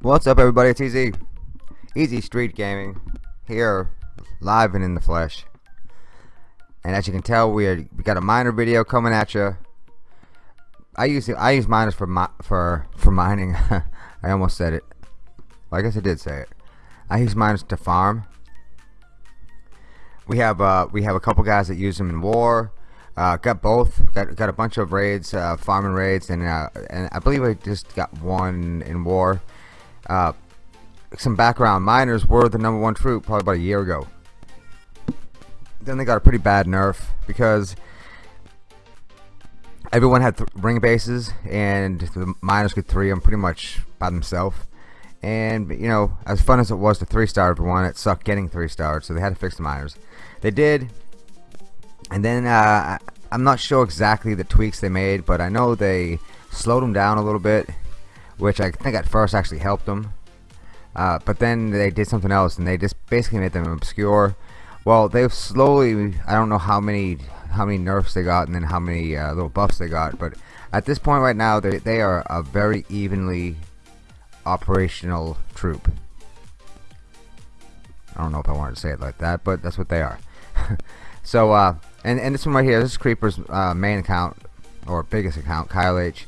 What's up everybody, it's Easy. Easy Street Gaming. Here, live and in the flesh. And as you can tell, we, are, we got a miner video coming at you. I use I use miners for mi for for mining. I almost said it. Well, I guess I did say it. I use miners to farm. We have uh, we have a couple guys that use them in war. Uh, got both. Got got a bunch of raids, uh, farming raids, and uh, and I believe I just got one in war. Uh, some background: miners were the number one troop probably about a year ago. Then they got a pretty bad nerf because everyone had ring bases and the miners could three them pretty much by themselves. And you know as fun as it was to three star everyone it sucked getting three stars so they had to fix the miners. They did. And then uh, I'm not sure exactly the tweaks they made but I know they slowed them down a little bit which I think at first actually helped them uh, but then they did something else and they just basically made them obscure. Well they've slowly I don't know how many how many nerfs they got and then how many uh, little buffs they got but at this point right now they, they are a very evenly operational troop. I don't know if I wanted to say it like that but that's what they are. So uh, and, and this one right here this is Creeper's uh, main account or biggest account Kyle H.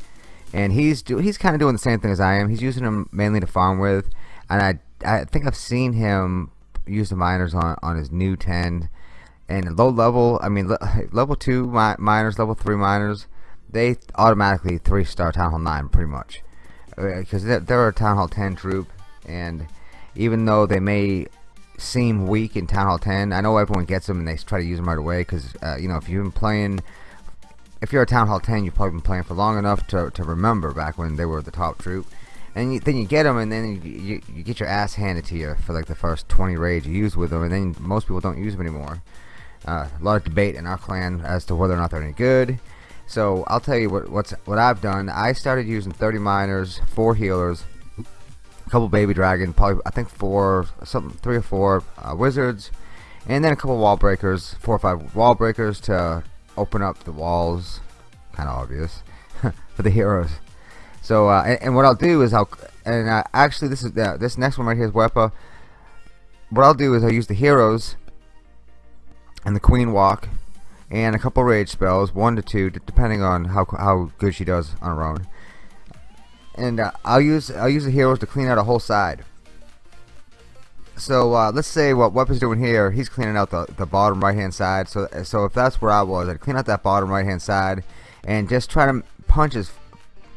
And he's do he's kind of doing the same thing as I am. He's using them mainly to farm with. And I I think I've seen him use the miners on on his new 10 and low level I mean level 2 mi miners level 3 miners they automatically 3 star Town Hall 9 pretty much. Because uh, they're, a Town Hall 10 troop and even though they may seem weak in Town Hall 10 I know everyone gets them and they try to use them right away because uh, you know if you've been playing if you're a Town Hall 10 you've probably been playing for long enough to, to remember back when they were the top troop. And you, then you get them and then you, you, you, get your ass handed to you for like the first 20 raids you use with them and then most people don't use them anymore uh, a lot of debate in our clan as to whether or not they're any good. So I'll tell you what what's what I've done. I started using 30 miners, four healers, a couple baby dragon, probably I think four, something three or four uh, wizards, and then a couple wall breakers, four or five wall breakers to open up the walls. Kind of obvious for the heroes. So uh, and, and, what I'll do is I'll and uh, actually this is uh, this next one right here is Wepa. What I'll do is I'll use the heroes and the queen walk and a couple rage spells one to two depending on how, how good she does on her own. And uh, I'll use I'll use the heroes to clean out a whole side. So uh, let's say what Weapon's doing here he's cleaning out the, the bottom right hand side. So so if that's where I was I'd clean out that bottom right hand side and just try to punch as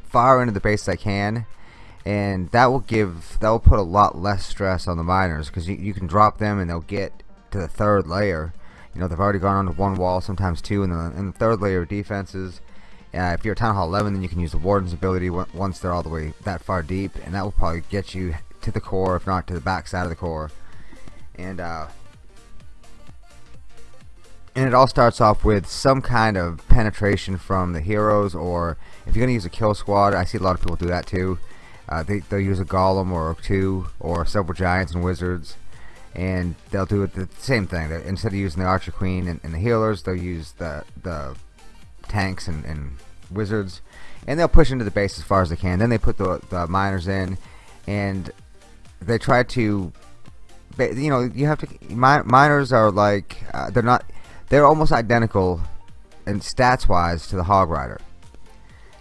far into the base as I can. And that will give that will put a lot less stress on the miners because you, you can drop them and they'll get to the third layer you know they've already gone onto one wall sometimes two and the, and the third layer of defenses uh, if you're Town Hall 11 then you can use the Warden's ability once they're all the way that far deep and that will probably get you to the core if not to the back side of the core. And uh, and it all starts off with some kind of penetration from the heroes or if you're gonna use a kill squad I see a lot of people do that too. Uh, they, they'll use a golem or two or several giants and wizards and they'll do it the same thing. Instead of using the Archer Queen and, and, the healers, they'll use the the tanks and, and, wizards, and they'll push into the base as far as they can. Then they put the, the miners in, and they try to, you know, you have to. miners are like uh, they're not, they're almost identical, in stats wise to the Hog Rider.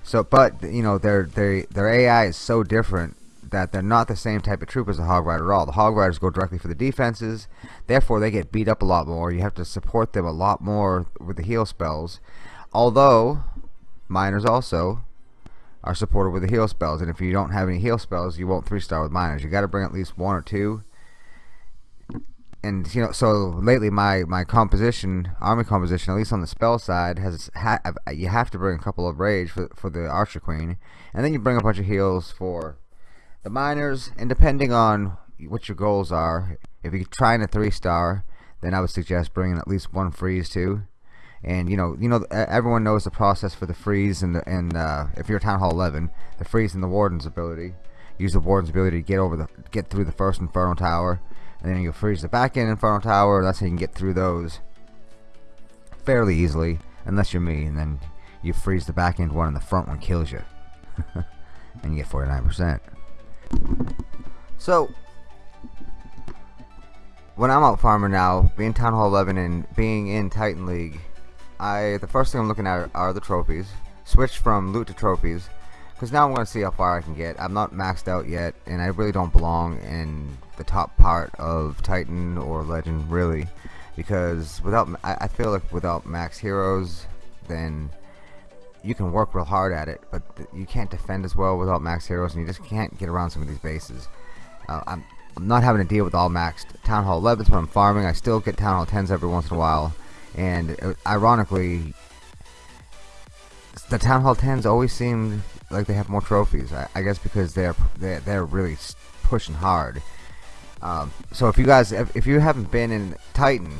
So, but you know, their their their AI is so different that they're not the same type of troop as the Hog Rider at all. The Hog Riders go directly for the defenses, therefore they get beat up a lot more. You have to support them a lot more with the heal spells. Although, miners also are supported with the heal spells, and if you don't have any heal spells, you won't 3-star with miners. You got to bring at least one or two. And you know, so lately my my composition, army composition, at least on the spell side, has ha you have to bring a couple of rage for for the Archer Queen, and then you bring a bunch of heals for the miners and depending on what your goals are if you're trying a three star then I would suggest bringing at least one freeze too. And you know you know everyone knows the process for the freeze and the and uh, if you're Town Hall 11 the freeze and the warden's ability. Use the warden's ability to get over the get through the first Inferno Tower and then you freeze the back end Inferno Tower. That's how you can get through those fairly easily unless you're me and then you freeze the back end one and the front one kills you. And you get 49% so when I'm out farming now being Town Hall 11 and being in Titan League I the first thing I'm looking at are the trophies. Switch from loot to trophies because now I'm going to see how far I can get. I'm not maxed out yet, and I really don't belong in the top part of Titan or Legend, really, because without I, I feel like without max heroes, then you can work real hard at it, but you can't defend as well without max heroes, and you just can't get around some of these bases. Uh, I'm, I'm not having to deal with all maxed Town Hall 11s when I'm farming. I still get Town Hall 10s every once in a while, and uh, ironically the Town Hall 10s always seem like they have more trophies. I, I guess because they're, they're they're really pushing hard. Um, so if you guys if, if you haven't been in Titan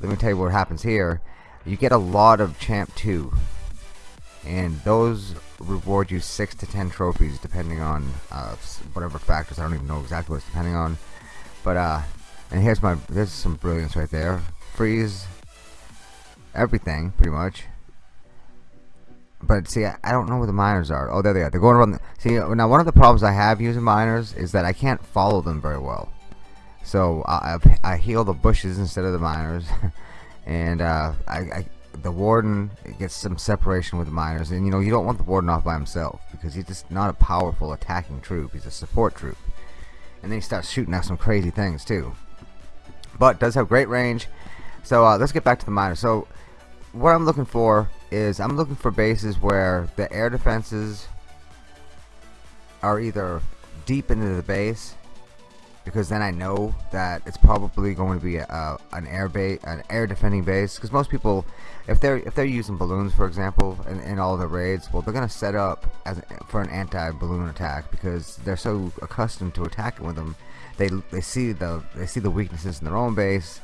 let me tell you what happens here. You get a lot of champ 2 and those reward you 6 to 10 trophies depending on uh, whatever factors I don't even know exactly what it's depending on. But uh and here's my there's some brilliance right there. Freeze everything pretty much. But see I, I, don't know where the miners are. Oh there they are. They're going around the, see now one of the problems I have using miners is that I can't follow them very well. So I, I, I heal the bushes instead of the miners. And uh, I, I, the warden gets some separation with the miners and you know you don't want the warden off by himself because he's just not a powerful attacking troop he's a support troop. And then he starts shooting at some crazy things too. But does have great range. So uh, let's get back to the miners. So what I'm looking for is I'm looking for bases where the air defenses are either deep into the base because then I know that it's probably going to be a, an air base, an air defending base. Because most people, if they're if they're using balloons, for example, in, in all the raids, well, they're gonna set up as for an anti-balloon attack because they're so accustomed to attacking with them. They they see the they see the weaknesses in their own base,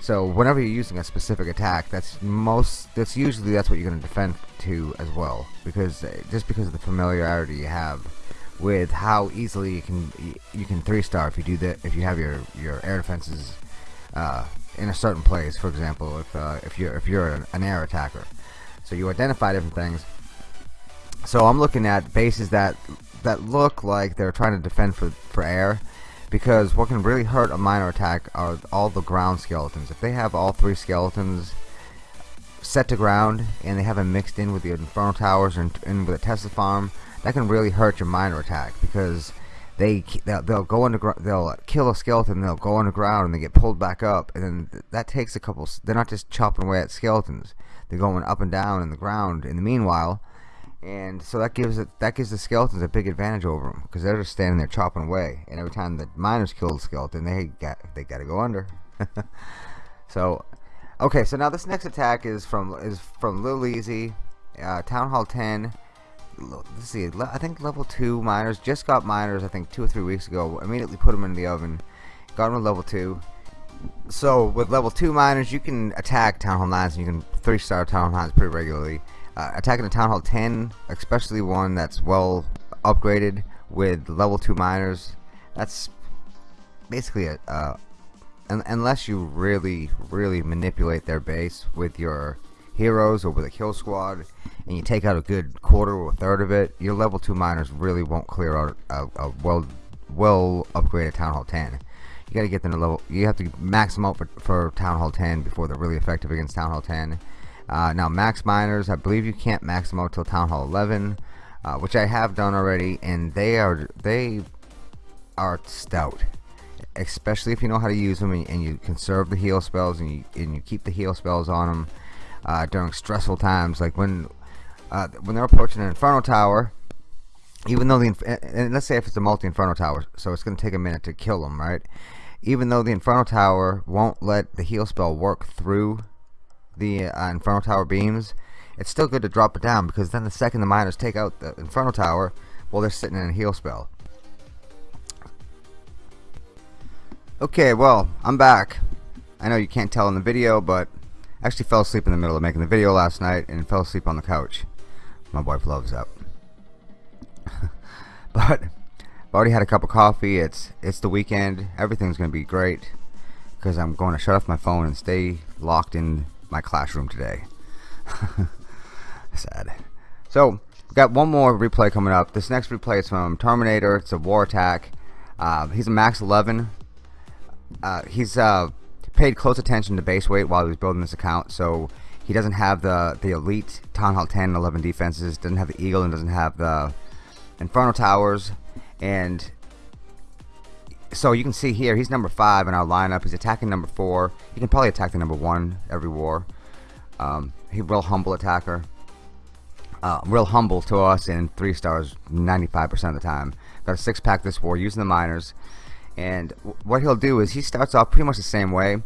so whenever you're using a specific attack, that's most that's usually that's what you're going to defend to as well, because uh, just because of the familiarity you have with how easily you can you can three star if you do that if you have your your air defenses uh, in a certain place. For example, if uh, if you're if you're an, air attacker, so you identify different things. So I'm looking at bases that that look like they're trying to defend for for air because what can really hurt a miner attack are all the ground skeletons. If they have all three skeletons set to ground and they have them mixed in with the Inferno Towers and in with a Tesla farm, that can really hurt your miner attack because they they'll, go underground, they'll kill a skeleton, they'll go underground and they get pulled back up, and then that takes a couple. They're not just chopping away at skeletons; they're going up and down in the ground. In the meanwhile, and so that gives it that gives the skeletons a big advantage over them because they're just standing there chopping away and every time the miners kill the skeleton they got they got to go under so okay so now this next attack is from is from Little Easy uh, Town Hall 10 let's see I think level 2 miners just got miners I think two or three weeks ago. Immediately put them in the oven. Got them to level 2 so with level 2 miners you can attack Town Hall 9s and you can 3 star Town Hall 9s pretty regularly. Uh, attacking a Town Hall 10, especially one that's well upgraded with level 2 miners, that's basically a, uh, un unless you really, really manipulate their base with your heroes or with a kill squad, and you take out a good quarter or a third of it, your level 2 miners really won't clear out a, a well, well upgraded Town Hall 10 you got to get them to level you have to max them out for, for Town Hall 10 before they're really effective against Town Hall 10 uh, now max miners, I believe you can't max them out till Town Hall 11, uh, which I have done already, and they are they are stout, especially if you know how to use them and, and you conserve the heal spells and you and you keep the heal spells on them uh, during stressful times, like when uh, when they're approaching an Inferno Tower. Even though the and let's say if it's a multi Inferno Tower, so it's going to take a minute to kill them, right? Even though the Inferno Tower won't let the heal spell work through the uh, Inferno Tower beams, it's still good to drop it down because then the second the miners take out the Inferno Tower, well, they're sitting in a heal spell. Okay, well, I'm back. I know you can't tell in the video, but Actually fell asleep in the middle of making the video last night and fell asleep on the couch. My wife loves that. but I've already had a cup of coffee. It's it's the weekend. Everything's gonna be great because I'm going to shut off my phone and stay locked in my classroom today. Sad. So we got one more replay coming up. This next replay is from Terminator. It's a war attack. Uh, he's a max 11. Uh, he's uh, paid close attention to base weight while he was building this account, so he doesn't have the the elite Town Hall 10 and 11 defenses. Doesn't have the Eagle and doesn't have the Inferno Towers. And so you can see here, he's number five in our lineup. He's attacking number four. He can probably attack the number one every war. Um, he's a real humble attacker. Uh, real humble to us and three stars 95% of the time. Got a six pack this war using the miners. And what he'll do is he starts off pretty much the same way.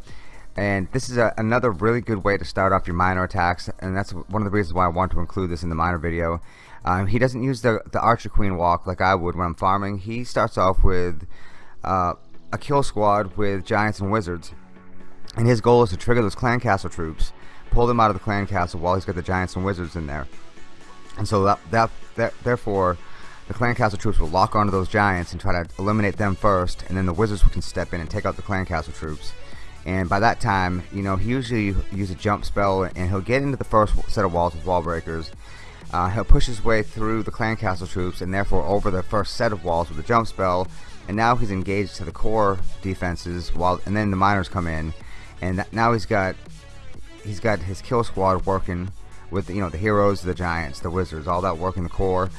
And this is a, another really good way to start off your miner attacks. And that's one of the reasons why I want to include this in the miner video. Um, he doesn't use the, the Archer Queen walk like I would when I'm farming. He starts off with uh, a kill squad with Giants and Wizards. And his goal is to trigger those clan castle troops, pull them out of the clan castle while he's got the Giants and Wizards in there. And so that, that, that therefore, the clan castle troops will lock onto those giants and try to eliminate them first, and then the wizards can step in and take out the clan castle troops. And by that time, you know, he usually uses a jump spell, and he'll get into the first set of walls with wall breakers. Uh, he'll push his way through the clan castle troops, and therefore over the first set of walls with a jump spell. And now he's engaged to the core defenses, while and then the miners come in, and now he's got he's got his kill squad working with you know the heroes, the giants, the wizards, all that working the core,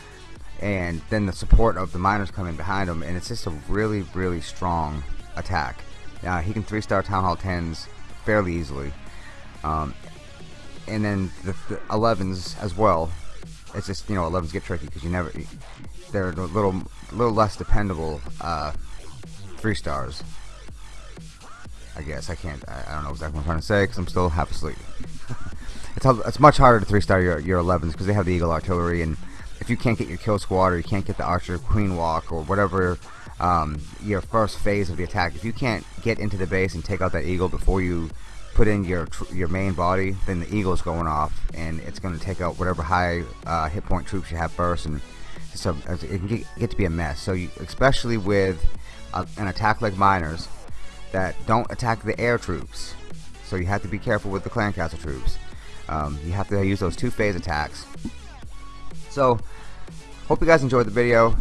and then the support of the miners coming behind him, and it's just a really really strong attack. Uh, he can three star town hall tens fairly easily, um, and then the, the 11s as well. It's just you know 11s get tricky because you never they're a little little less dependable uh, three stars. I guess I can't. I, I don't know exactly what I'm trying to say because I'm still half asleep. it's it's much harder to three star your your 11s because they have the Eagle artillery, and if you can't get your kill squad or you can't get the Archer Queen walk or whatever um, your first phase of the attack, if you can't get into the base and take out that Eagle before you put in your your main body, then the Eagle's going off, and it's going to take out whatever high uh, hit point troops you have first, and so it can get, get to be a mess. So you, especially with a, an attack like Miners that don't attack the air troops, so you have to be careful with the clan castle troops. Um, you have to use those two phase attacks. So, hope you guys enjoyed the video.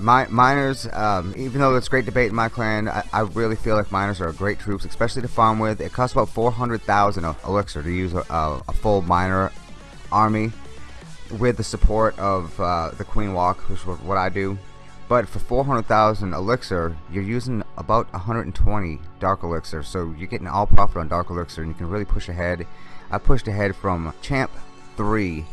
My, miners, um, even though it's great debate in my clan, I, I, really feel like miners are great troops, especially to farm with. It costs about 400,000 elixir to use a, a, a, full miner army with the support of uh, the Queen Walk, which is what I do. But for 400,000 elixir, you're using about 120 dark elixir, so you're getting all profit on dark elixir, and you can really push ahead. I pushed ahead from champ 3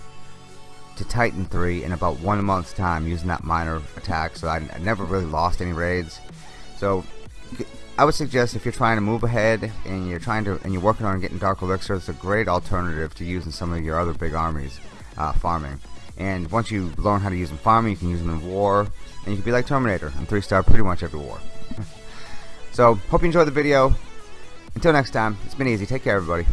to Titan 3 in about one month's time using that miner attack so I, I never really lost any raids. So I would suggest if you're trying to move ahead and you're trying to and you're working on getting Dark Elixir it's a great alternative to using some of your other big armies uh, farming. And once you learn how to use them farming you can use them in war and you can be like Terminator and 3 star pretty much every war. So hope you enjoyed the video. Until next time it's been easy. Take care everybody